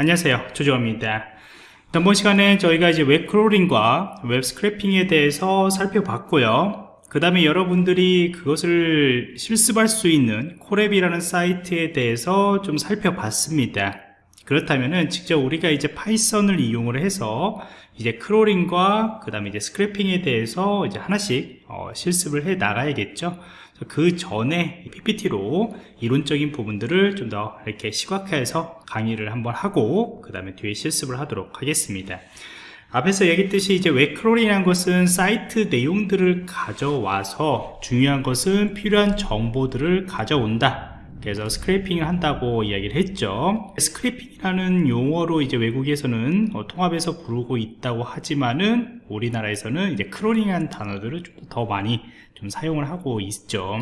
안녕하세요. 조조입니다. 이번 시간에 저희가 이제 웹 crawling과 웹 scraping에 대해서 살펴봤고요. 그 다음에 여러분들이 그것을 실습할 수 있는 Colab이라는 사이트에 대해서 좀 살펴봤습니다. 그렇다면은 직접 우리가 이제 Python을 이용을 해서 이제 crawling과 그 다음에 이제 scraping에 대해서 이제 하나씩 어, 실습을 해 나가야겠죠 그 전에 PPT로 이론적인 부분들을 좀 더 이렇게 시각화해서 강의를 한번 하고 그 다음에 뒤에 실습을 하도록 하겠습니다. 앞에서 얘기했듯이 이제 웹크롤이라는 것은 사이트 내용들을 가져와서 중요한 것은 필요한 정보들을 가져온다 그래서 스크래핑을 한다고 이야기를 했죠. 스크래핑이라는 용어로 이제 외국에서는 어, 통합해서 부르고 있다고 하지만은 우리나라에서는 이제 크롤링한 단어들을 좀 더 많이 좀 사용을 하고 있죠.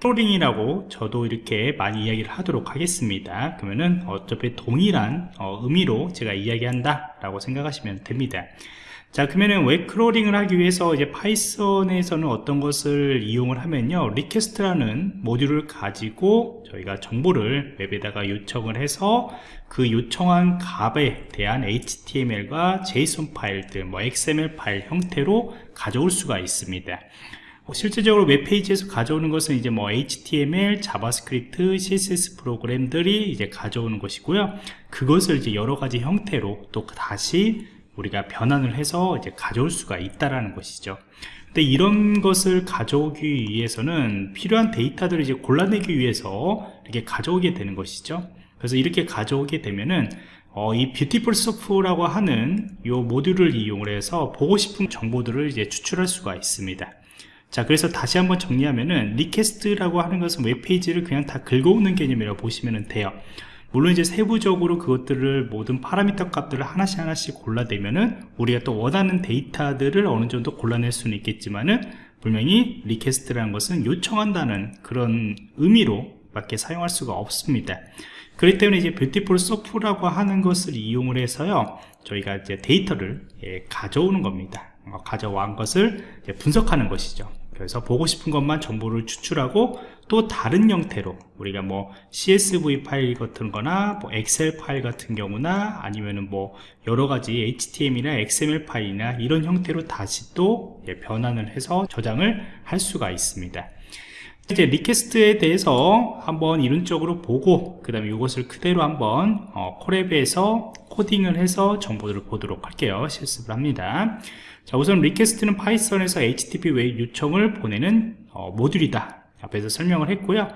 crawling이라고 저도 이렇게 많이 이야기를 하도록 하겠습니다. 그러면은 어차피 동일한 어, 의미로 제가 이야기한다 라고 생각하시면 됩니다 자 그러면은 웹 crawling을 하기 위해서 이제 Python에서는 어떤 것을 이용을 하면요 request라는 모듈을 가지고 저희가 정보를 웹에다가 요청을 해서 그 요청한 값에 대한 HTML과 JSON 파일 들 뭐 XML 파일 형태로 가져올 수가 있습니다 실제적으로 웹페이지에서 가져오는 것은 이제 뭐 HTML, JavaScript, CSS 프로그램들이 이제 가져오는 것이고요. 그것을 이제 여러 가지 형태로 또 다시 우리가 변환을 해서 이제 가져올 수가 있다라는 것이죠. 근데 이런 것을 가져오기 위해서는 필요한 데이터들을 이제 골라내기 위해서 이렇게 가져오게 되는 것이죠. 그래서 이렇게 가져오게 되면은 어, 이 Beautiful Soup라고 하는 이 모듈을 이용을 해서 보고 싶은 정보들을 이제 추출할 수가 있습니다. 자 그래서 다시 한번 정리하면은 request라고 하는 것은 웹페이지를 그냥 다 긁어오는 개념이라고 보시면 돼요 물론 이제 세부적으로 그것들을 모든 파라미터 값들을 하나씩 하나씩 골라내면은 우리가 또 원하는 데이터들을 어느 정도 골라낼 수는 있겠지만은 분명히 request라는 것은 요청한다는 그런 의미로 밖에 사용할 수가 없습니다. 그렇기 때문에 이제 Beautiful Soup라고 하는 것을 이용을 해서요 저희가 이제 데이터를 예, 가져오는 겁니다. 어, 가져온 것을 분석하는 것이죠 그래서 보고 싶은 것만 정보를 추출하고 또 다른 형태로 우리가 뭐 CSV 파일 같은 거나 뭐 Excel 파일 같은 경우나 아니면은 뭐 여러 가지 HTML이나 XML 파일이나 이런 형태로 다시 또 변환을 해서 저장을 할 수가 있습니다. 이제 request에 대해서 한번 이론적으로 보고 그 다음에 이것을 그대로 한번 어, Colab에서 코딩을 해서 정보들을 보도록 할게요. 실습을 합니다 자 우선 request는 Python에서 HTTP 웹 요청을 보내는 어, 모듈이다. 앞에서 설명을 했고요.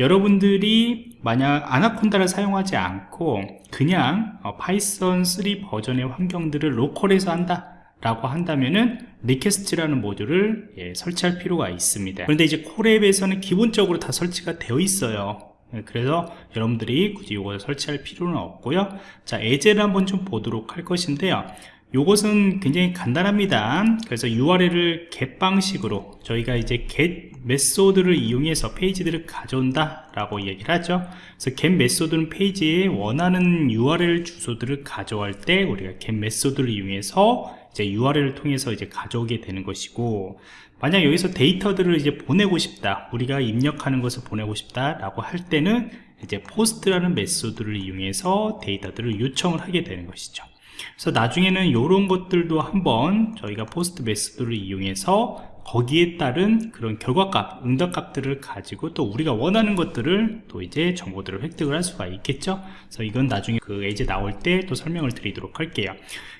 여러분들이 만약 Anaconda를 사용하지 않고 그냥 어, Python 3 버전의 환경들을 local에서 한다 라고 한다면은 request라는 모듈을 예, 설치할 필요가 있습니다. 그런데 이제 Colab에서는 기본적으로 다 설치가 되어 있어요. 예, 그래서 여러분들이 굳이 이걸 설치할 필요는 없고요. 자 예제를 한번 좀 보도록 할 것인데요 이것은 굉장히 간단합니다. 그래서 URL을 get 방식으로 저희가 이제 get method를 이용해서 페이지들을 가져온다 라고 얘기를 하죠. 그래서 get method는 페이지에 원하는 URL 주소들을 가져갈 때 우리가 get method를 이용해서 이제 URL을 통해서 이제 가져오게 되는 것이고 만약 여기서 데이터들을 이제 보내고 싶다 우리가 입력하는 것을 보내고 싶다 라고 할 때는 이제 post라는 method를 이용해서 데이터들을 요청을 하게 되는 것이죠 그래서 나중에는 이런 것들도 한번 저희가 post method를 이용해서 거기에 따른 그런 결과값, 응답값들을 가지고 또 우리가 원하는 것들을 또 이제 정보들을 획득을 할 수가 있겠죠. 그래서 이건 나중에 그 이제 나올 때 또 설명을 드리도록 할게요.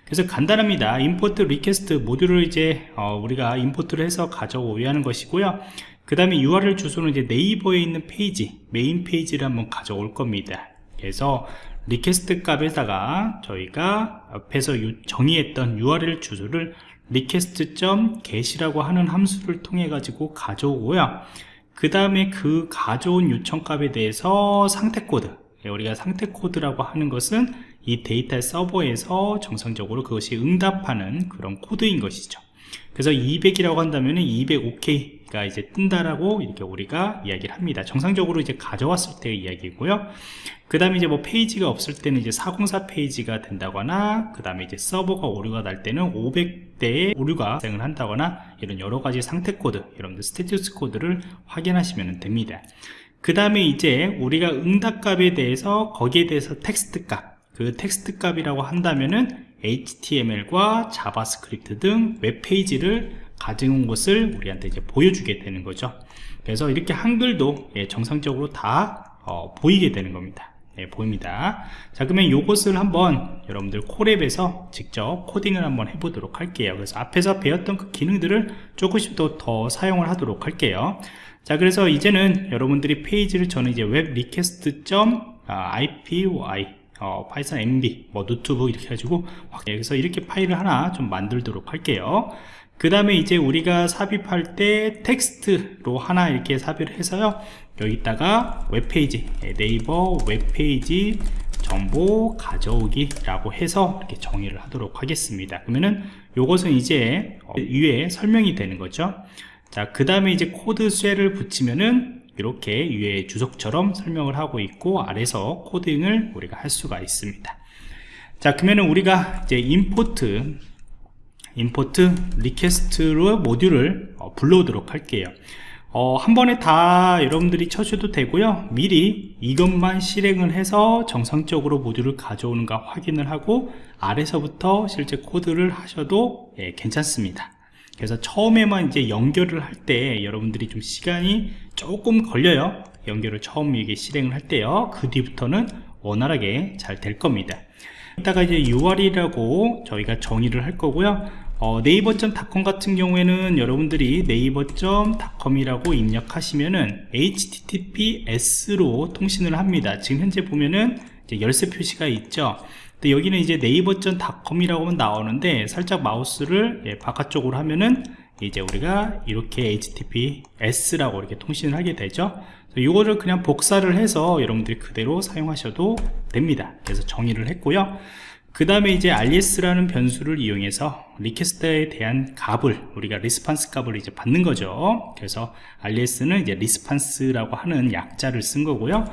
그래서 간단합니다. import request 모듈을 이제 어 우리가 import를 해서 가져오야 하는 것이고요. 그 다음에 URL 주소는 이제 네이버에 있는 페이지, 메인 페이지를 한번 가져올 겁니다. 그래서 request 값에다가 저희가 앞에서 정의했던 URL 주소를 request.get이라고 하는 함수를 통해 가지고 가져오고요. 그 다음에 그 가져온 요청 값에 대해서 상태 코드 예, 우리가 상태 코드라고 하는 것은 이 데이터 서버에서 정상적으로 그것이 응답하는 그런 코드인 것이죠. 그래서 200이라고 한다면 200 OK 가 이제 뜬다라고 이렇게 우리가 이야기를 합니다. 정상적으로 이제 가져왔을 때의 이야기고요. 그 다음에 이제 뭐 페이지가 없을 때는 이제 404 페이지가 된다거나 그 다음에 이제 서버가 오류가 날 때는 500대의 오류가 발생을 한다거나 이런 여러 가지 상태 코드 여러분들 status code를 확인하시면 됩니다. 그 다음에 이제 우리가 응답값에 대해서 거기에 대해서 텍스트 값 그 텍스트 값이라고 한다면은 HTML과 JavaScript 등 웹페이지를 가져온 것을 우리한테 이제 보여주게 되는 거죠. 그래서 이렇게 한글도 예, 정상적으로 다 어, 보이게 되는 겁니다. 예, 보입니다. 자 그러면 이것을 한번 여러분들 Colab에서 직접 코딩을 한번 해보도록 할게요. 그래서 앞에서 배웠던 그 기능들을 조금씩 더, 더 사용을 하도록 할게요. 자 그래서 이제는 여러분들이 페이지를 저는 이제 web request.ipy 어, 파이썬 nb 뭐 노트북 이렇게 해가지고 여기서 이렇게 파일을 하나 좀 만들도록 할게요 그 다음에 이제 우리가 삽입할 때 텍스트로 하나 이렇게 삽입을 해서요. 여기다가 웹페이지 예, 네이버 웹페이지 정보 가져오기 라고 해서 이렇게 정의를 하도록 하겠습니다. 그러면은 요것은 이제 어, 위에 설명이 되는 거죠. 자그 다음에 이제 코드 셀을 붙이면은 이렇게 위에 주석처럼 설명을 하고 있고 아래서 코딩을 우리가 할 수가 있습니다. 자 그러면은 우리가 이제 import import requests로 모듈을 어, 불러오도록 할게요. 어, 한 번에 다 여러분들이 쳐셔도 되고요. 미리 이것만 실행을 해서 정상적으로 모듈을 가져오는가 확인을 하고 아래서부터 실제 코드를 하셔도 예, 괜찮습니다. 그래서 처음에만 이제 연결을 할 때 여러분들이 좀 시간이 조금 걸려요. 연결을 처음 이게 실행을 할 때요. 그 뒤부터는 원활하게 잘 될 겁니다. 이따가 이제 UR이라고 저희가 정의를 할 거고요 어, 네이버.com 같은 경우에는 여러분들이 네이버.com이라고 입력하시면은 HTTPS로 통신을 합니다. 지금 현재 보면은 열쇠 표시가 있죠? 근데 여기는 이제 네이버.com이라고 나오는데 살짝 마우스를 예, 바깥쪽으로 하면은 이제 우리가 이렇게 HTTPS라고 이렇게 통신을 하게 되죠? 이거를 그냥 복사를 해서 여러분들이 그대로 사용하셔도 됩니다. 그래서 정의를 했고요 그 다음에 이제 rs라는 변수를 이용해서 request에 대한 값을 우리가 response 값을 이제 받는 거죠. 그래서 rs는 이제 response라고 하는 약자를 쓴 거고요.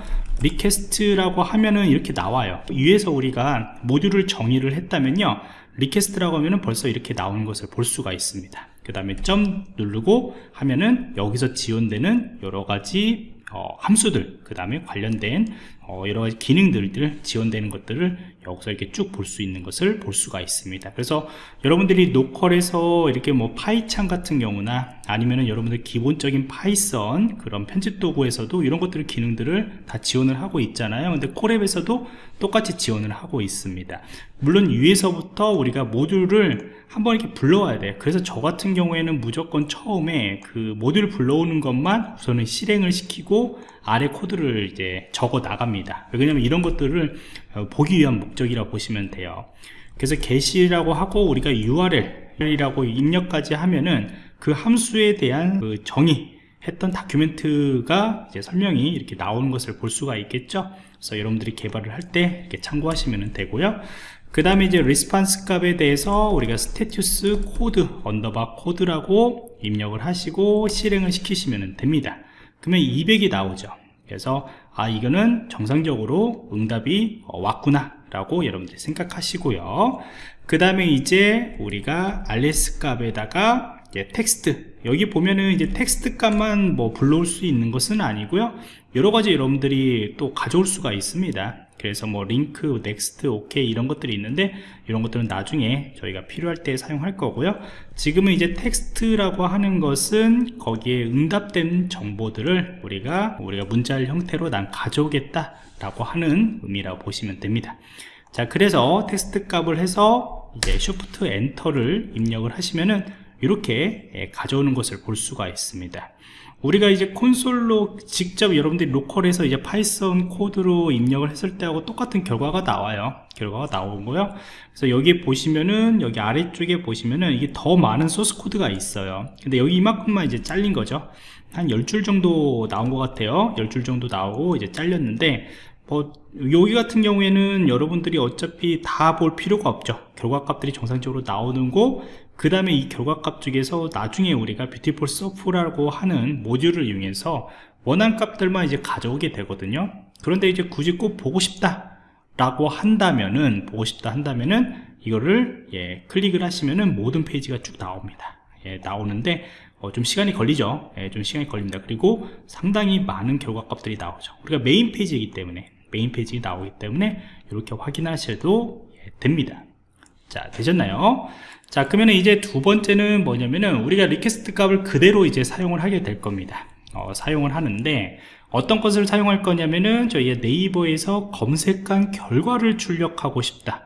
requests라고 하면은 이렇게 나와요. 위에서 우리가 모듈을 정의를 했다면요. requests라고 하면은 벌써 이렇게 나오는 것을 볼 수가 있습니다. 그 다음에 점 누르고 하면은 여기서 지원되는 여러 가지 어, 함수들 그 다음에 관련된 어, 여러 가지 기능들을 지원되는 것들을 여기서 이렇게 쭉 볼 수 있는 것을 볼 수가 있습니다. 그래서 여러분들이 local에서 이렇게 뭐 파이창 같은 경우나 아니면은 여러분들 기본적인 파이썬 그런 편집 도구에서도 이런 것들을 기능들을 다 지원을 하고 있잖아요. 근데 Colab에서도 똑같이 지원을 하고 있습니다. 물론 위에서부터 우리가 모듈을 한번 이렇게 불러와야 돼요. 그래서 저 같은 경우에는 무조건 처음에 그 모듈 불러오는 것만 우선은 실행을 시키고 아래 코드를 이제 적어 나갑니다. 왜냐면 이런 것들을 어, 보기 위한 목적이라고 보시면 돼요. 그래서 get이라고 하고 우리가 url이라고 입력까지 하면은 그 함수에 대한 그 정의 했던 document가 이제 설명이 이렇게 나오는 것을 볼 수가 있겠죠? 그래서 여러분들이 개발을 할 때 이렇게 참고하시면 되고요. 그 다음에 이제 response 값에 대해서 우리가 status code underbar code라고 입력을 하시고 실행을 시키시면 됩니다 그러면 200이 나오죠. 그래서 아 이거는 정상적으로 응답이 어, 왔구나 라고 여러분들 생각하시고요. 그 다음에 이제 우리가 rs 값에다가 텍스트. 여기 보면은 이제 텍스트 값만 뭐 불러올 수 있는 것은 아니고요. 여러가지 여러분들이 또 가져올 수가 있습니다 그래서 뭐 링크, next, ok 이런 것들이 있는데 이런 것들은 나중에 저희가 필요할 때 사용할 거고요. 지금은 이제 텍스트라고 하는 것은 거기에 응답된 정보들을 우리가 우리가 문자열 형태로 난 가져오겠다 라고 하는 의미라고 보시면 됩니다. 자 그래서 텍스트 값을 해서 이제 Shift Enter를 입력을 하시면은 이렇게 예, 가져오는 것을 볼 수가 있습니다 우리가 이제 콘솔로 직접 여러분들이 local에서 이제 파이썬 코드로 입력을 했을 때하고 똑같은 결과가 나와요. 결과가 나오고요. 그래서 여기 보시면은 여기 아래쪽에 보시면은 이게 더 많은 소스 코드가 있어요. 근데 여기 이만큼만 이제 잘린 거죠. 한 10줄 정도 나온 것 같아요. 10줄 정도 나오고 이제 잘렸는데 뭐 여기 같은 경우에는 여러분들이 어차피 다 볼 필요가 없죠. 결과값들이 정상적으로 나오는 거 그 다음에 이 결과값 중에서 나중에 우리가 Beautiful Soup라고 하는 모듈을 이용해서 원한 값들만 이제 가져오게 되거든요. 그런데 이제 굳이 꼭 보고 싶다 라고 한다면은 보고 싶다 한다면은 이거를 예, 클릭을 하시면은 모든 페이지가 쭉 나옵니다. 예, 나오는데 어, 좀 시간이 걸리죠. 예, 좀 시간이 걸립니다. 그리고 상당히 많은 결과값들이 나오죠. 우리가 메인 페이지이기 때문에 메인 페이지 나오기 때문에 이렇게 확인하셔도 예, 됩니다 자 되셨나요? 자 그러면 이제 두 번째는 뭐냐면은 우리가 request 값을 그대로 이제 사용을 하게 될 겁니다. 어, 사용을 하는데 어떤 것을 사용할 거냐면은 저희 네이버에서 검색한 결과를 출력하고 싶다.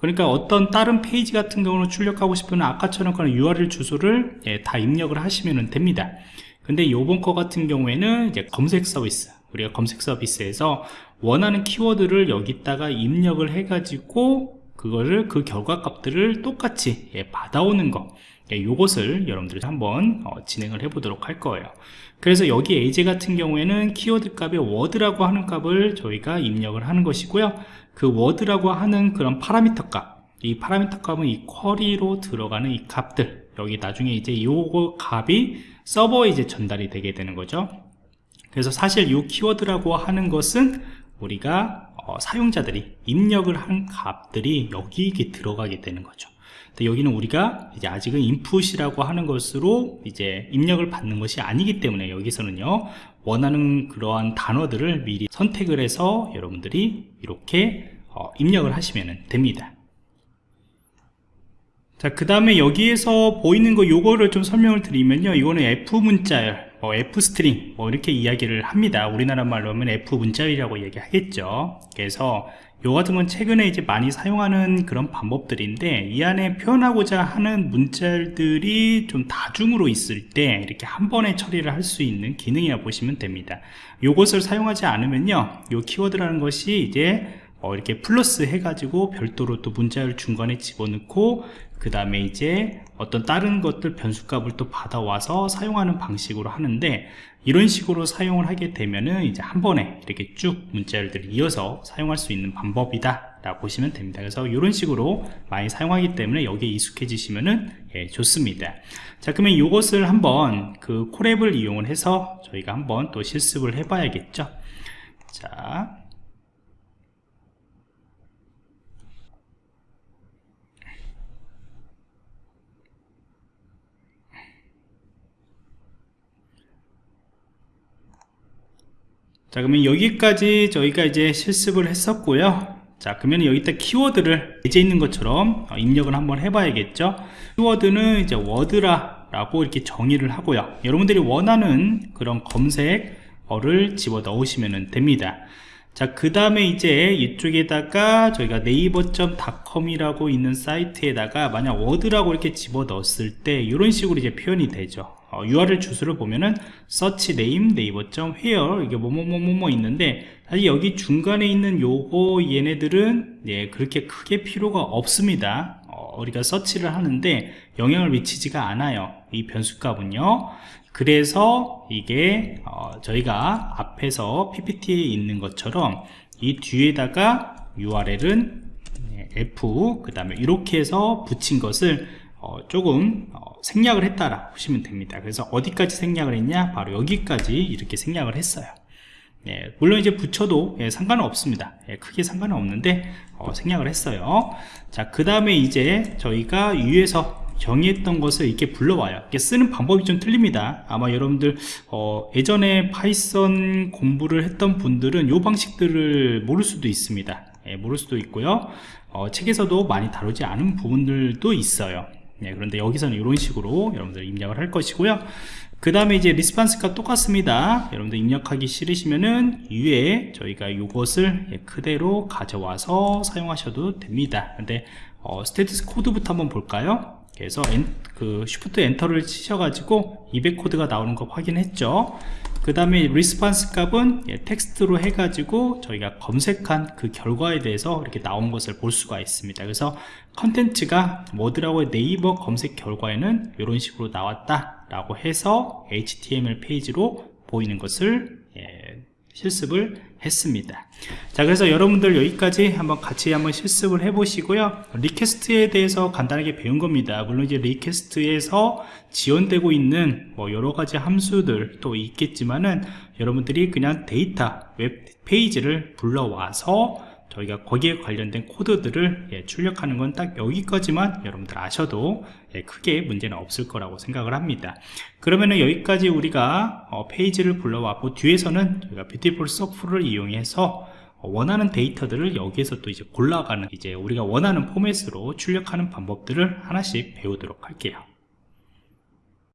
그러니까 어떤 다른 페이지 같은 경우는 출력하고 싶으면 아까처럼 그런 URL 주소를 예, 다 입력을 하시면 됩니다. 근데 요번 거 같은 경우에는 이제 검색 서비스 우리가 검색 서비스에서 원하는 키워드를 여기다가 입력을 해 가지고 그거를 그 결과 값들을 똑같이 예, 받아오는 거. 예, 요것을 여러분들이 한번 어, 진행을 해 보도록 할 거예요. 그래서 여기 AJ 같은 경우에는 키워드 값에 word라고 하는 값을 저희가 입력을 하는 것이고요. 그 word라고 하는 그런 parameter 값이 parameter 값은 이 query로 들어가는 이 값들. 여기 나중에 이제 요거 값이 서버에 이제 전달이 되게 되는 거죠. 그래서 사실 이 키워드라고 하는 것은 우리가 어, 사용자들이 입력을 한 값들이 여기 이게 들어가게 되는 거죠. 여기는 우리가 이제 아직은 input이라고 하는 것으로 이제 입력을 받는 것이 아니기 때문에 여기서는요 원하는 그러한 단어들을 미리 선택을 해서 여러분들이 이렇게 어, 입력을 하시면 됩니다. 자, 그 다음에 여기에서 보이는 거 요거를 좀 설명을 드리면요. 이거는 F 문자열, 뭐 F string, 뭐 이렇게 이야기를 합니다. 우리나라 말로 하면 F 문자열이라고 얘기하겠죠. 그래서 요 같은 건 최근에 이제 많이 사용하는 그런 방법들인데 이 안에 표현하고자 하는 문자열들이 좀 다중으로 있을 때 이렇게 한 번에 처리를 할 수 있는 기능이라 보시면 됩니다. 요것을 사용하지 않으면요. 요 키워드라는 것이 이제 어, 이렇게 플러스 해가지고 별도로 또 문자열 중간에 집어넣고 그 다음에 이제 어떤 다른 것들 변수값을 또 받아와서 사용하는 방식으로 하는데 이런 식으로 사용을 하게 되면은 이제 한 번에 이렇게 쭉 문자열들을 이어서 사용할 수 있는 방법이다 라고 보시면 됩니다. 그래서 이런 식으로 많이 사용하기 때문에 여기에 익숙해지시면은 예, 좋습니다. 자 그러면 이것을 한번 그 콜앱을 이용을 해서 저희가 한번 또 실습을 해 봐야겠죠? 자 자 그러면 여기까지 저희가 이제 실습을 했었고요. 자 그러면 여기다 키워드를 이제 있는 것처럼 어, 입력을 한번 해봐야겠죠? 키워드는 이제 word라 라고 이렇게 정의를 하고요. 여러분들이 원하는 그런 검색어를 집어 넣으시면 됩니다. 자 그 다음에 이제 이쪽에다가 저희가 네이버.com이라고 있는 사이트에다가 만약 word라고 이렇게 집어 넣었을 때 이런 식으로 이제 표현이 되죠 어, URL 주소를 보면은 search name 네이버.where 이게 뭐뭐뭐뭐 있는데 사실 여기 중간에 있는 요거 얘네들은 예, 그렇게 크게 필요가 없습니다. 어, 우리가 서치를 하는데 영향을 미치지가 않아요. 이 변수값은요. 그래서 이게 어, 저희가 앞에서 PPT에 있는 것처럼 이 뒤에다가 URL은 F 그 다음에 이렇게 해서 붙인 것을 어, 조금 어, 생략을 했다라 보시면 됩니다. 그래서 어디까지 생략을 했냐? 바로 여기까지 이렇게 생략을 했어요. 예, 물론 이제 붙여도 예, 상관은 없습니다. 예, 크게 상관은 없는데 어, 생략을 했어요. 자그 다음에 이제 저희가 위에서 정의했던 것을 이렇게 불러와요. 이렇게 쓰는 방법이 좀 틀립니다. 아마 여러분들 어, 예전에 파이썬 공부를 했던 분들은 이 방식들을 모를 수도 있습니다. 예, 모를 수도 있고요. 어, 책에서도 많이 다루지 않은 부분들도 있어요 네, 그런데 여기서는 이런 식으로 여러분들 입력을 할 것이고요. 그 다음에 이제 response가 똑같습니다. 여러분들 입력하기 싫으시면은 위에 저희가 이것을 예, 그대로 가져와서 사용하셔도 됩니다. 근데 어, status 코드부터 한번 볼까요 그래서 엔, 그 shift enter를 치셔가지고 200 코드가 나오는 거 확인했죠. 그 다음에 response 값은 예, 텍스트로 해가지고 저희가 검색한 그 결과에 대해서 이렇게 나온 것을 볼 수가 있습니다. 그래서 컨텐츠가 뭐더라고요 네이버 검색 결과에는 이런 식으로 나왔다 라고 해서 HTML 페이지로 보이는 것을 예, 실습을 했습니다. 자 그래서 여러분들 여기까지 한번 같이 한번 실습을 해 보시고요. request에 대해서 간단하게 배운 겁니다. 물론 이제 request에서 지원되고 있는 뭐 여러가지 함수들 또 있겠지만은 여러분들이 그냥 데이터 웹 페이지를 불러와서 저희가 거기에 관련된 코드들을 예, 출력하는 건 딱 여기까지만 여러분들 아셔도 예, 크게 문제는 없을 거라고 생각을 합니다. 그러면은 여기까지 우리가 어, 페이지를 불러왔고 뒤에서는 저희가 Beautiful Soup을 이용해서 원하는 데이터들을 여기에서 또 이제 골라가는 이제 우리가 원하는 포맷으로 출력하는 방법들을 하나씩 배우도록 할게요